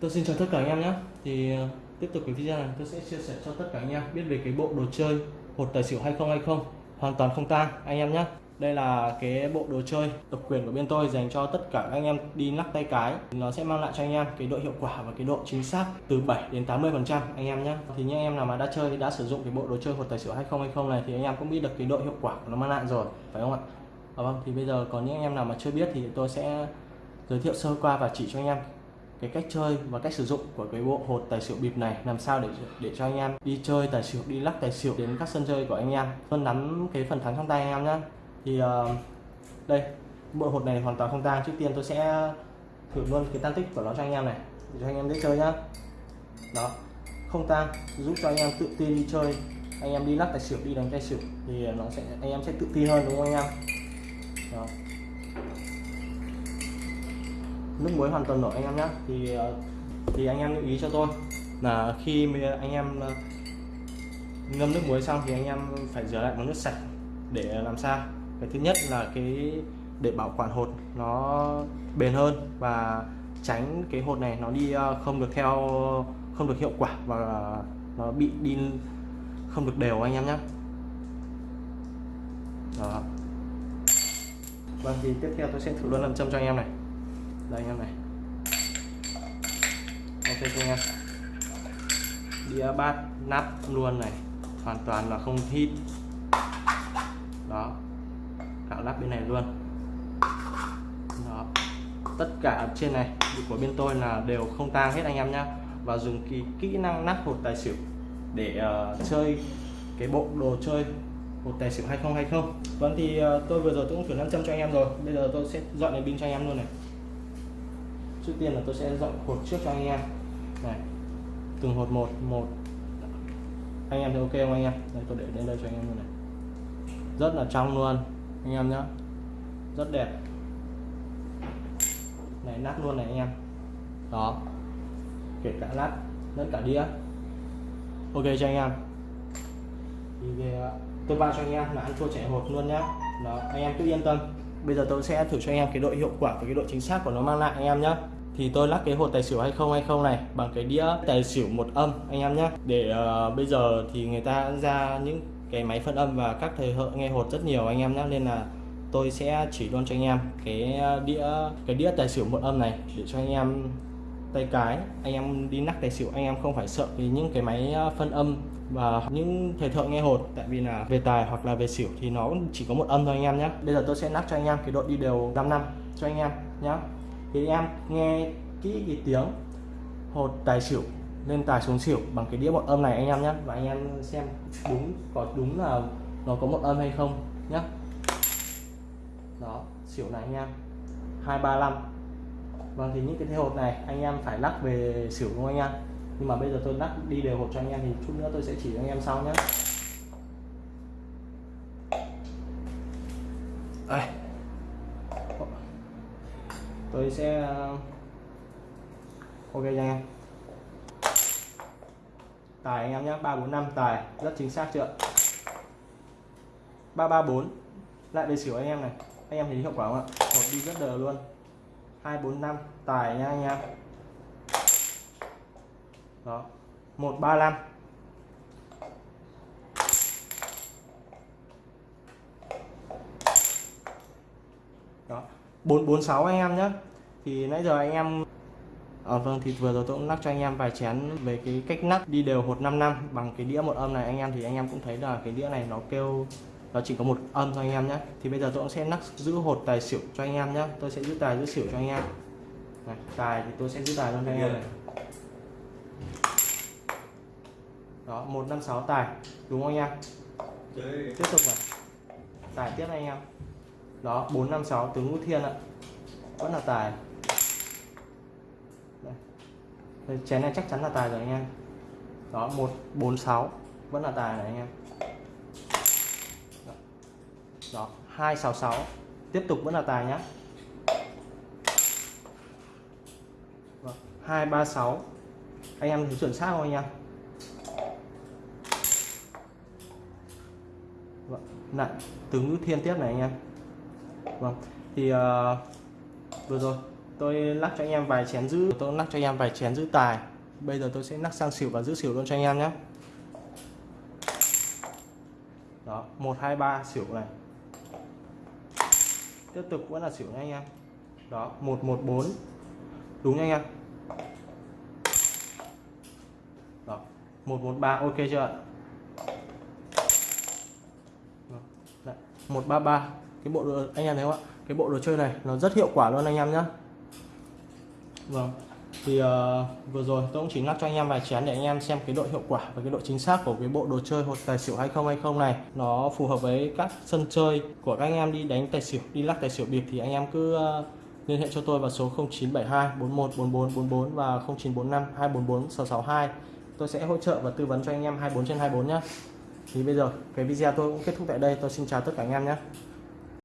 Tôi xin chào tất cả anh em nhé Thì tiếp tục cái video này tôi sẽ chia sẻ cho tất cả anh em biết về cái bộ đồ chơi hột tài xỉu 2020 hoàn toàn không tang anh em nhé đây là cái bộ đồ chơi độc quyền của bên tôi dành cho tất cả anh em đi lắc tay cái nó sẽ mang lại cho anh em cái độ hiệu quả và cái độ chính xác từ 7 đến 80 phần trăm anh em nhé thì những anh em nào mà đã chơi đã sử dụng cái bộ đồ chơi hột tài xỉu 2020 này thì anh em cũng biết được cái độ hiệu quả của nó mang lại rồi phải không ạ à, vâng thì bây giờ có những anh em nào mà chưa biết thì tôi sẽ giới thiệu sơ qua và chỉ cho anh em cái cách chơi và cách sử dụng của cái bộ hột tài xỉu bịp này làm sao để để cho anh em đi chơi tài xỉu đi lắc tài xỉu đến các sân chơi của anh em. Luôn nắm cái phần thắng trong tay anh em nhé thì uh, đây bộ hột này hoàn toàn không tang. Trước tiên tôi sẽ thử luôn cái tan tích của nó cho anh em này để cho anh em dễ chơi nhá. Đó không tang giúp cho anh em tự tin đi chơi. Anh em đi lắc tài xỉu đi đánh tài xỉu thì nó sẽ anh em sẽ tự tin hơn đúng không anh em? Đó nước muối hoàn toàn nổi anh em nhé thì ờ, thì anh em lưu ý cho tôi là khi anh em ờ, ngâm nước muối xong thì anh em phải rửa lại bằng nước sạch để làm sao? Cái thứ nhất là cái để bảo quản hột nó bền hơn và tránh cái hột này nó đi ờ, không được theo, không được hiệu quả và nó bị đi, không được đều anh em nhé đó. Vâng thì tiếp theo tôi sẽ thử luôn làm châm cho anh em này đây anh em này. Ok chưa anh em đĩa bát nắp luôn này. Hoàn toàn là không hít đó. Cạo lắp bên này luôn. Đó. Tất cả trên này của bên tôi là đều không tang hết anh em nhá. Và dùng kỳ kỹ năng nắp hột tài xỉu để uh, chơi cái bộ đồ chơi hột tài xỉu 2020 vâng thì uh, tôi vừa rồi tôi cũng thử 500 cho anh em rồi. Bây giờ tôi sẽ dọn cái pin cho anh em luôn này trước tiên là tôi sẽ dọn hột trước cho anh em. Này, từng hột một một. Anh em thấy ok không anh em? Đây, tôi để lên đây cho anh em luôn này. Rất là trong luôn, anh em nhé rất đẹp. Này, nát luôn này anh em. Đó. Kể cả lát, lẫn cả đĩa. Ok cho anh em. Thì về tôi bao cho anh em là ăn thua chạy hột luôn nhá. Đó, anh em cứ yên tâm bây giờ tôi sẽ thử cho anh em cái độ hiệu quả và cái độ chính xác của nó mang lại anh em nhé thì tôi lắc cái hột tài xỉu 2020 này bằng cái đĩa tài xỉu một âm anh em nhé để uh, bây giờ thì người ta ra những cái máy phân âm và các thầy hợ nghe hột rất nhiều anh em nhé nên là tôi sẽ chỉ luôn cho anh em cái ờ, đĩa cái đĩa tài xỉu một âm này để cho anh em tay cái, anh em đi nắc tài xỉu, anh em không phải sợ vì những cái máy ờ, phân âm và những thầy thợ nghe hột tại vì là về tài hoặc là về xỉu thì nó chỉ có một âm thôi anh em nhé bây giờ tôi sẽ nắp cho anh em cái độ đi đều 5 năm cho anh em nhé thì em nghe kỹ cái tiếng hột tài xỉu lên tài xuống xỉu bằng cái đĩa một âm này anh em nhé và anh em xem đúng, có đúng là nó có một âm hay không nhé đó, xỉu này anh em. 235 vâng thì những cái thế hột này anh em phải lắc về xỉu đúng không anh em? Nhưng mà bây giờ tôi lắc đi đều hột cho anh em thì chút nữa tôi sẽ chỉ cho anh em sau nhé đây. Tôi sẽ ờ, ok cho anh em. Tài anh em nhé 345 tài, rất chính xác chưa? 334 lại về xỉu anh em này. Anh em thấy hiệu quả không ạ? Một đi rất đều luôn. 245 tài nha anh em. Đó 135 đó 446 anh em nhé thì nãy giờ anh em À, vâng thì vừa rồi tôi cũng lắc cho anh em vài chén về cái cách nắp đi đều hột 5 năm bằng cái đĩa một âm này. Anh em thì anh em cũng thấy là cái đĩa này nó kêu nó chỉ có một âm thôi anh em nhé. Thì bây giờ tôi cũng sẽ nắp giữ hột tài xỉu cho anh em nhé. Tôi sẽ giữ tài giữ xỉu cho anh em. Này, tài thì tôi sẽ giữ tài luôn cho anh em này. Đó 156 tài. Đúng không anh em? Tiếp tục này. Tài tiếp anh em. Đó 456 tướng ngũ thiên ạ. Vẫn là tài. Đây. chén này chắc chắn là tài rồi anh em. Đó 146 vẫn là tài này anh em đó 266 tiếp tục vẫn là tài nhá. Vâng, 236 anh em chuẩn xác không anh em? Vâng, lại tướng ngữ thiên tiếp này anh em. Vâng thì uh, vừa rồi tôi lắc cho anh em vài chén giữ tôi lắc cho anh em vài chén giữ tài. Bây giờ tôi sẽ lắc sang xỉu và giữ xỉu luôn cho anh em nhé đó một hai ba xỉu này tiếp tục vẫn là xỉu nha anh em. Đó một một bốn. Đúng nha anh em. Đó một một ba ok chưa ạ? Một ba ba. Cái bộ đồ, anh em thấy không ạ? Cái bộ đồ chơi này nó rất hiệu quả luôn anh em nhé vâng thì uh, vừa rồi tôi cũng chỉ lắc cho anh em vài chén để anh em xem cái độ hiệu quả và cái độ chính xác của cái bộ đồ chơi hột tài xỉu 2020 này. Nó phù hợp với các sân chơi của các anh em đi đánh tài xỉu đi lắc tài xỉu bịp thì anh em cứ uh, liên hệ cho tôi vào số 0972 41 44 44 và 0945 244 662 tôi sẽ hỗ trợ và tư vấn cho anh em 24 trên 24 nhé thì bây giờ cái video tôi cũng kết thúc tại đây. Tôi xin chào tất cả anh em nhé